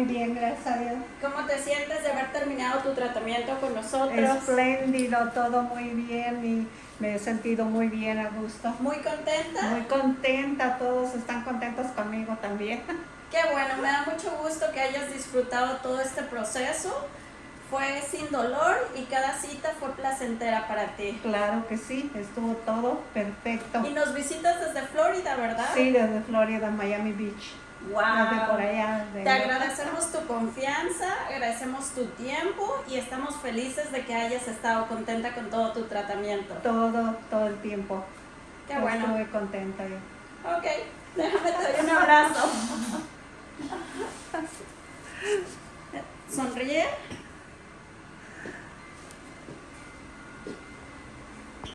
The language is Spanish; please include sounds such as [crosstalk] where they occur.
muy bien, gracias a Dios. ¿Cómo te sientes de haber terminado tu tratamiento con nosotros? Espléndido, todo muy bien y me he sentido muy bien a gusto. ¿Muy contenta? Muy contenta, todos están contentos conmigo también. Qué bueno, me da mucho gusto que hayas disfrutado todo este proceso. Fue sin dolor y cada cita fue placentera para ti. Claro que sí, estuvo todo perfecto. Y nos visitas desde Florida, ¿verdad? Sí, desde Florida, Miami Beach. Wow. Desde por allá. Te agradecemos tu confianza, agradecemos tu tiempo y estamos felices de que hayas estado contenta con todo tu tratamiento. Todo, todo el tiempo. Qué bueno. Estuve contenta yo. Ok, déjame te doy un [laughs] abrazo. Sonríe.